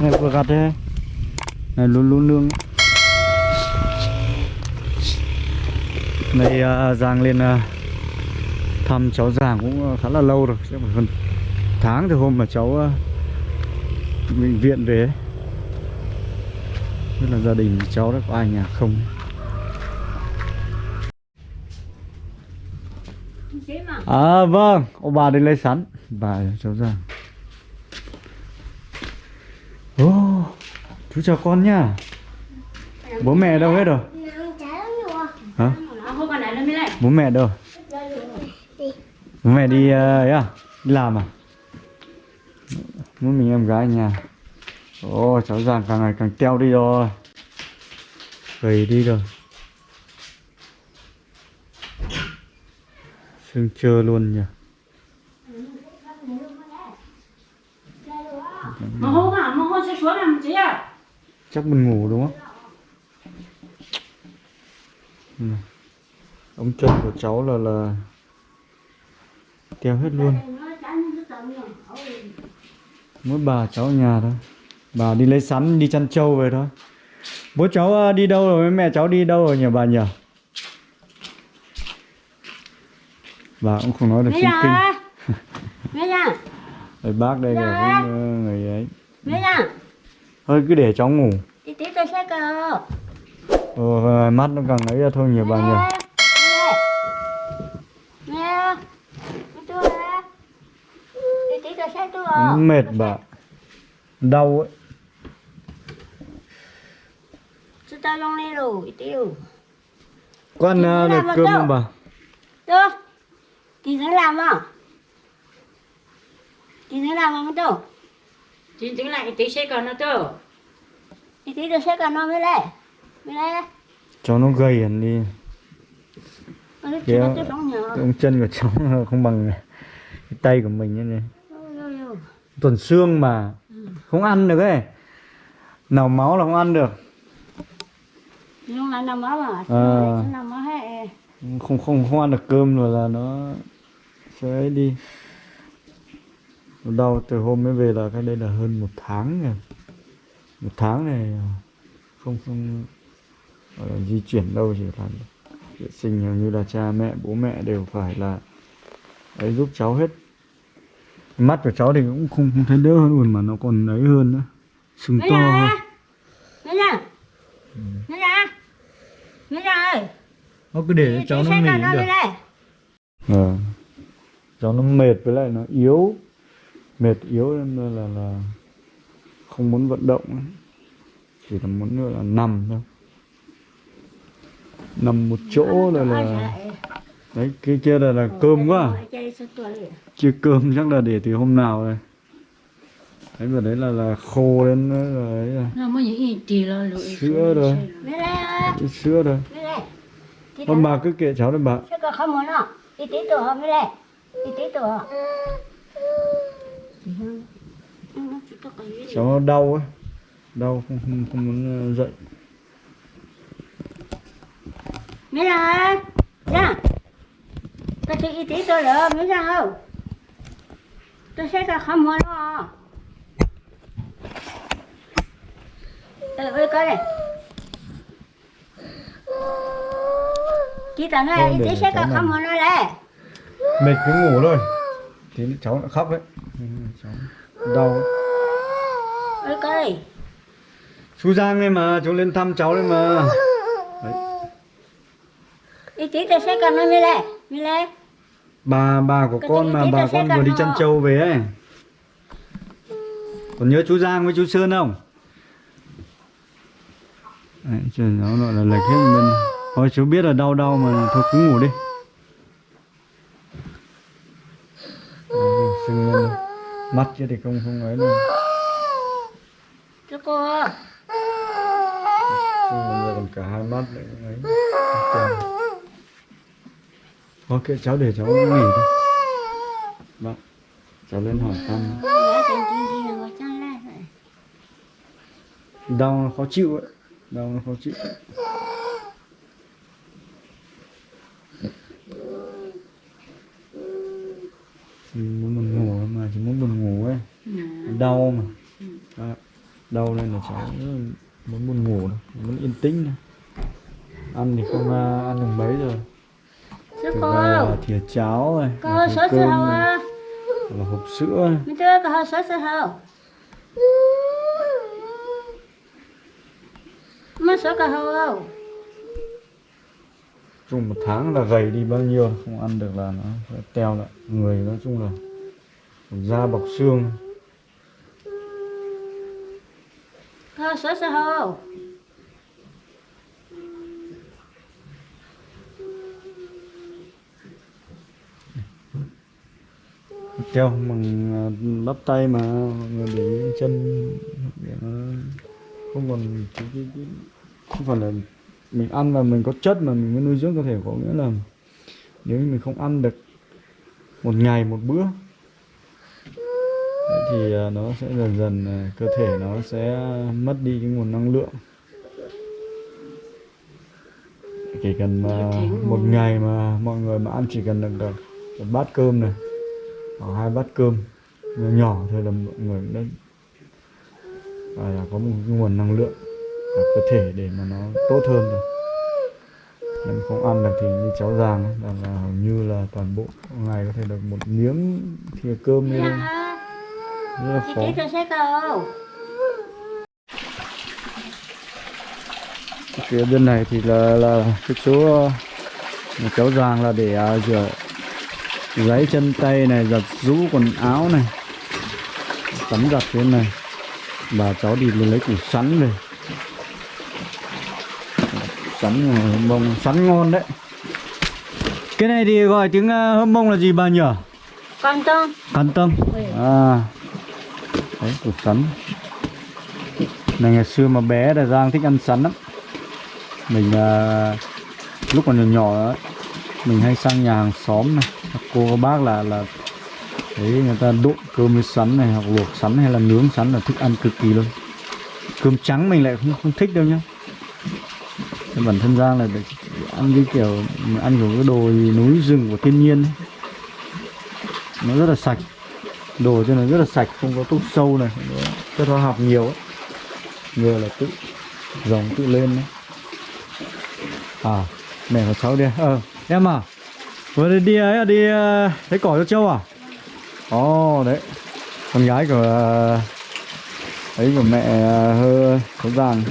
này vừa gặt đây này luôn luôn lương. Này à, giang lên à, thăm cháu giang cũng khá là lâu rồi. Chắc phải hơn tháng từ hôm mà cháu à, bệnh viện về. Ấy. Biết là gia đình cháu đã có ai nhà không. À vâng, ông bà đi lấy sắn Bà cháu ra Ô, chú chào con nhá Bố mẹ đâu hết rồi Hả? À. Bố mẹ đâu Bố mẹ đi ờ, ấy à? Đi làm à? Muốn mình em gái nhà Ồ, cháu Giang càng ngày càng teo đi rồi Gầy đi rồi Sưng trơ luôn nhỉ Mà hôm à, mà hôm sẽ xuống làm chế à? Chắc mình ngủ đúng không Ừ. ống chân của cháu là là teo hết luôn mỗi bà cháu ở nhà thôi bà đi lấy sắn đi chăn trâu về thôi bố cháu ờ, đi đâu rồi mẹ cháu đi đâu rồi nhỉ bà nhỉ bà cũng không nói được Mấy kinh kinh à? À? Đấy, bác đây là Dạ. ờ, người ấy à? Thôi cứ để cháu ngủ. Tí tí tôi sẽ cờ. ờ, mắt nó càng ấy ra thôi nhỉ? bà nó mệt bà đau ấy. Chú tao long lên rồi, có ăn ờ, được cơm không bà? Được. Tí nữa làm à? Tí nữa làm không đâu? Tí tính lại tí sẽ còn nó đâu? Tí tí tôi sẽ còn nó mới lại. Mới lại. cháu nó gầy hẳn đi Nó Kéo. ống chân của cháu không bằng cái tay của mình như này tuần xương mà không ăn được ấy nào máu là không ăn được Nhưng mà nằm máu mà. Hết. không không không ăn được cơm rồi là nó sẽ đi đau từ hôm mới về là cái đây là hơn một tháng rồi một tháng này không không là di chuyển đâu chỉ là vệ sinh hầu như là cha mẹ bố mẹ đều phải là ấy giúp cháu hết. Mắt của cháu thì cũng không, không thấy đỡ hơn luôn mà nó còn ấy hơn nữa. Sưng to hơn. Mấy ra. Ơi. nó cứ để cho cháu nó nghỉ cũng được. Ờ. cháu nó mệt với lại nó yếu mệt yếu nên là là không muốn vận động ấy. chỉ là muốn nữa là nằm thôi nằm một chỗ rồi là đấy cái kia là là cơm quá à. chưa cơm chắc là để từ hôm nào rồi đấy và đấy là là khô lên rồi ấy rồi. Nó mới những gì là. Sữa rồi. Sữa rồi con bà cứ kệ cháu đấy bà cháu đau ấy đau không không, không muốn ờ, dậy Mấy ra. Ra. Tôi chỉ y tí tôi rồi. Mấy ra không? Tôi sẽ có không muốn nó. Ừ, ơi coi này. Chị nói Thôi, y tí sẽ không muốn nó đấy. mệt cứ ngủ thôi thì cháu lại khóc đấy đau. Ơi coi. chú Giang đây mà chú lên thăm cháu đây mà đấy. Y tí tôi sẽ còn nó mới lại. Mới lại. bà bà của Cái con mà bà con vừa cần đi chăn trâu về ấy còn nhớ chú Giang với chú Sơn không đấy, trời nó gọi là lệch hết bên thôi chú biết là đau đau mà thôi cứ ngủ đi Đấy, mắt kia thì không không ấy cô. sưng lên rồi còn cả hai mắt đấy ấy kệ cháu để cháu nghỉ thôi Vâng Cháu lên hỏi thăm. Đau nó khó chịu ấy Đau nó khó chịu muốn buồn ngủ mà chỉ muốn buồn. Đau mà. Đó. đau nên là cháu muốn buồn ngủ này, muốn yên tĩnh này. ăn thì không à, ăn được mấy rồi. Sữa từ cô là thìa cháo này Cô sữa sữa cơm hầu này là hộp sữa. Mình chưa có sữa sữa Mà sữa cả hầu không? Chung một tháng là gầy đi bao nhiêu không ăn được là nó sẽ teo lại người nói chung là da bọc xương Có sữa sữa hầu Kêu mừng ờ, bắp tay mà người bị chân. Để nó không còn cái, cái, không phải là mình ăn và mình có chất mà mình mới nuôi dưỡng cơ thể có nghĩa là nếu mình không ăn được một ngày một bữa thì à, nó sẽ dần dần à, cơ thể nó sẽ mất đi cái nguồn năng lượng. Chỉ cần mà một ngày mà mọi người mà ăn chỉ cần được, được một bát cơm này hoặc hai bát cơm nhỏ nhỏ thôi là mọi người cũng đã gọi là có một cái nguồn năng lượng ở cơ thể để mà nó tốt hơn rồi. Nếu không ăn được thì như cháu giàng là, là hầu như là toàn bộ ngày có thể được một miếng thìa cơm như Dạ thế hả rất là Chị cho sữa cầu phía bên này thì là là cái chỗ uh, mà cháu giàng là để uh, rửa giấy chân tay này giặt rũ quần áo này tắm giặt phía này. Bà cháu đi lấy củ sắn về. Sắn uh, bông sắn ngon đấy. Cái này thì gọi tiếng uh, hâm mông là gì bà nhỉ? Con tôm. Can tâm Ừ. à đấy củ sắn. Này ngày xưa mà bé là Giang thích ăn sắn lắm. Mình à, lúc còn nhỏ nhỏ mình hay sang nhà hàng xóm này. Các cô các bác là là đấy người ta độn cơm với sắn này hoặc luộc sắn hay là nướng sắn là thích ăn cực kỳ luôn. Cơm trắng mình lại không không thích đâu nhá. Thế bản thân Giang là ăn cái kiểu ăn kiểu cái đồ núi rừng của thiên nhiên ấy. nó rất là sạch đồ cho nó rất là sạch không có thuốc sâu này không có chất hóa học nhiều ấy. Người là tự dòng tự lên đấy. À mẹ và cháu đi. Ờ em à vừa đi, đi ấy à, đi ờ, lấy thấy cỏ cho châu à? Ồ đấy. Con gái của ờ, ấy của mẹ hơi hơ có vàng.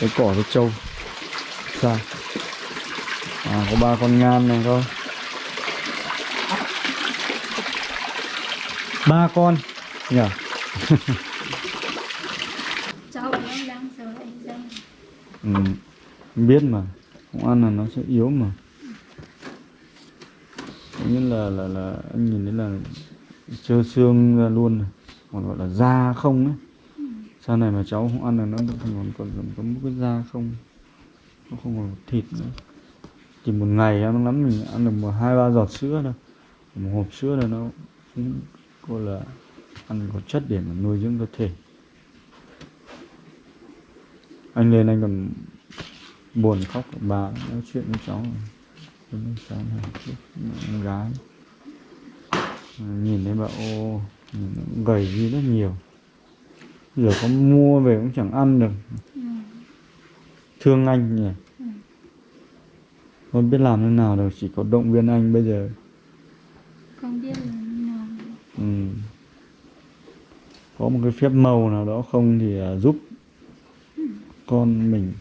Lấy cỏ cho châu. sao? À có ba con ngan này thôi ba con. Nhỉ cháu đang sợ anh dân ừ. biết mà. Không ăn là nó sẽ yếu mà. Có nghĩa là là là anh nhìn thấy là trơ xương ra luôn này. Còn gọi là da không ấy. Sau này mà cháu không ăn là nó còn còn còn, còn có một cái da không. Nó không còn thịt nữa. Chỉ một ngày em lắm mình ăn được một hai ba giọt sữa thôi. Một hộp sữa là nó cũng cô là ăn có chất để mà nuôi dưỡng cơ thể. Anh lên anh còn buồn khóc bà nói chuyện với cháu. Với cháu này con gái. Nhìn thấy bà ô gầy đi rất nhiều. Giờ có mua về cũng chẳng ăn được. Thương anh nhỉ? Không biết làm thế nào đâu chỉ có động viên anh bây giờ. Không biết là như nào ừ có một cái phép màu nào đó không thì à, giúp con mình.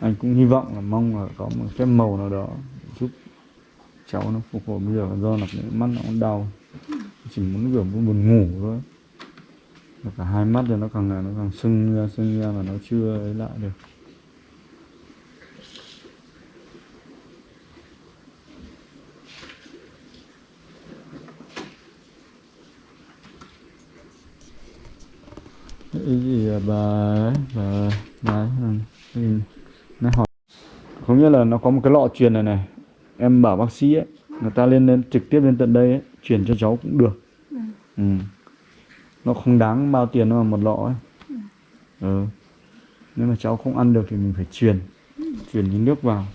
Anh cũng hy vọng là mong là có một phép màu nào đó giúp cháu nó phục hồi bây giờ, do là cái mắt nó cũng đau. Chỉ muốn kiểu muốn buồn ngủ thôi. Và cả hai mắt thì nó càng ngày nó càng sưng ra sưng ra mà nó chưa ấy lại được. Cái gì à, bà ấy bà bà ừ, nó hỏi có nghĩa là nó có một cái lọ truyền này này. Em bảo bác sĩ ấy người ta lên lên trực tiếp lên tận đây ấy chuyển cho cháu cũng được. Ừ. nó không đáng bao tiền đâu mà một lọ ấy. Ừ. nếu mà cháu không ăn được thì mình phải truyền. Truyền cái nước vào.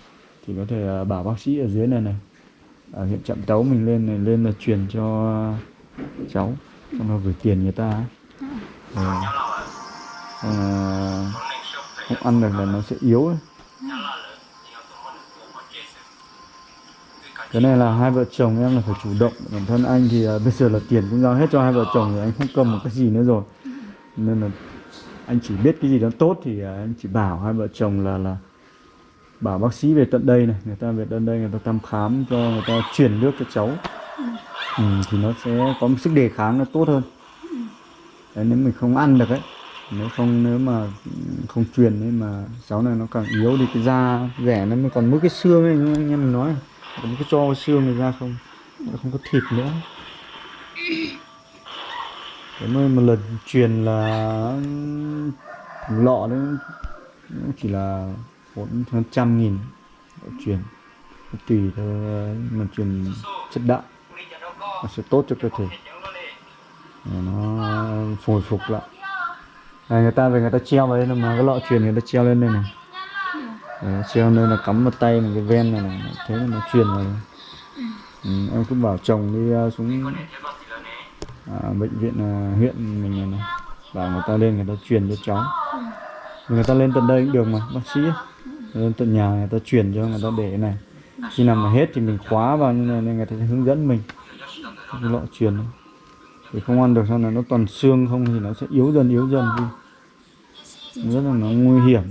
Thì có thể à, bảo bác sĩ ở dưới này này. Ở huyện trạm tấu mình lên này lên là truyền cho cháu. Xong nó gửi tiền người ta ấy. Rồi à, không ăn được là nó sẽ yếu ấy. cái này là hai vợ chồng em là phải chủ động. Bản thân anh thì à, bây giờ là tiền cũng giao hết cho hai vợ chồng thì anh không cầm một cái gì nữa rồi. Nên là anh chỉ biết cái gì đó tốt thì à, anh chỉ bảo hai vợ chồng là là bảo bác sĩ về tận đây này. Người ta về tận đây người ta thăm khám cho người ta chuyển nước cho cháu. Ừ, thì nó sẽ có một sức đề kháng nó tốt hơn. Đấy, nếu mình không ăn được ấy nếu không, nếu mà không truyền ấy mà cháu này nó càng yếu thì cái da rẻ nó mới còn mỗi cái xương ấy anh em nói còn cái cho xương này ra không, nó không có thịt nữa. Thế mới một lần truyền là lọ đấy nó chỉ là bốn hơn trăm nghìn truyền. Tùy theo, mà truyền chất đạm, nó sẽ tốt cho cơ thể. Nó hồi phục lại này, người ta về người ta treo vào đây là mà cái lọ truyền người ta treo lên đây này. Đấy, treo lên là cắm một tay một cái ven này, này thế là nó truyền vào. Đây. ừ, em cứ bảo chồng đi uh, xuống à, bệnh viện uh, huyện mình này, này bảo người ta lên người ta truyền cho cháu. Người ta lên tận đây cũng được mà bác sĩ. Lên tận nhà người ta truyền cho người ta để này. Khi nào mà hết thì mình khóa vào như này nên người ta sẽ hướng dẫn mình. Cái lọ truyền. này thì không ăn được sau này nó toàn xương không thì nó sẽ yếu dần yếu dần đi. Rất là nó nguy hiểm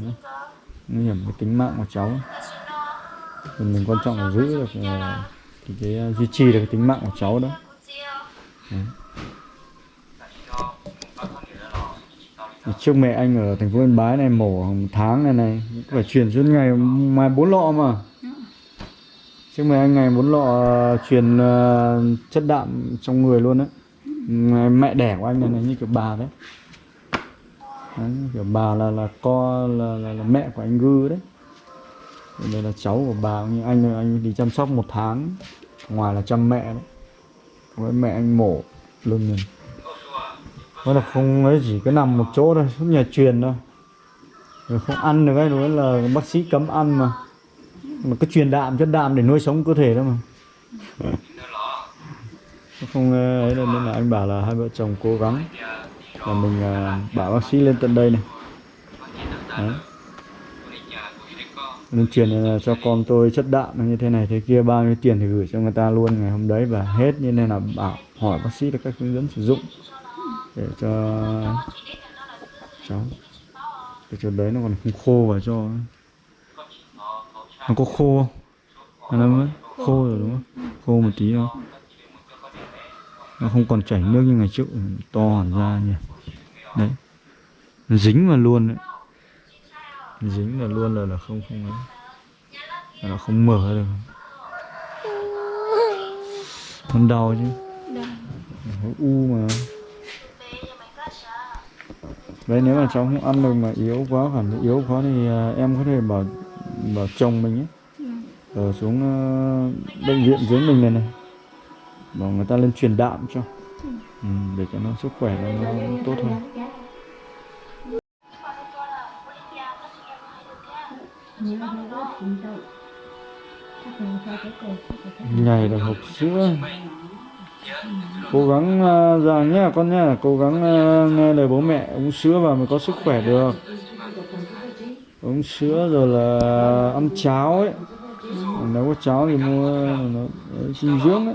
nguy hiểm cái tính mạng của cháu. Thì mình quan trọng là giữ được ờ, cái, cái duy trì được cái tính mạng của cháu đó. Đấy. Trước mẹ anh ở thành phố Yên Bái này mổ một tháng này này phải chuyển suốt ngày mai bốn lọ mà. Trước mẹ anh ngày bốn lọ ờ, truyền ờ, chất đạm trong người luôn đấy mẹ đẻ của anh này, này như kiểu bà đấy. Đấy, kiểu bà là là co là, là, là mẹ của anh Gư đấy. Còn đây là cháu của bà như anh anh đi chăm sóc một tháng ngoài là chăm mẹ đấy. Với mẹ anh mổ lưng này nó là không ấy chỉ cứ nằm một chỗ thôi suốt nhà truyền thôi. Rồi không ăn được ấy nói là bác sĩ cấm ăn mà. Mà cứ truyền đạm chất đạm để nuôi sống cơ thể đó mà. không ấy là nên là anh bảo là hai vợ chồng cố gắng là mình à, bảo bác sĩ lên tận đây này Đấy. nên truyền à, cho con tôi chất đạm như thế này, thế kia, bao nhiêu tiền thì gửi cho người ta luôn ngày hôm đấy, và hết như nên là bảo, hỏi bác sĩ là cách hướng dẫn sử dụng để cho cháu, để cho đấy nó còn không khô vào cho nó có khô không? nó khô rồi đúng không khô một tí thôi nó không còn chảy nước như ngày trước to hẳn ra nhỉ. Đấy. Nó dính vào luôn đấy. Dính vào luôn là là không không ấy. Là nó không mở được. Nó đau chứ. Nó u mà. Đấy nếu mà cháu không ăn được mà yếu quá cảm thấy yếu quá thì à, em có thể bảo bảo chồng mình ấy. Ừ. ở xuống ờ, bệnh viện dưới mình này này bảo người ta lên truyền đạm cho. Ừ, để cho nó sức khỏe nó, nó tốt hơn. Ngày là hộp sữa. Cố gắng uh, rằng nhá con nhá cố gắng ờ, nghe lời bố mẹ uống sữa vào mới có sức khỏe được. Uống sữa rồi là ăn cháo ấy. Nếu có cháo thì mua nó dinh dưỡng ấy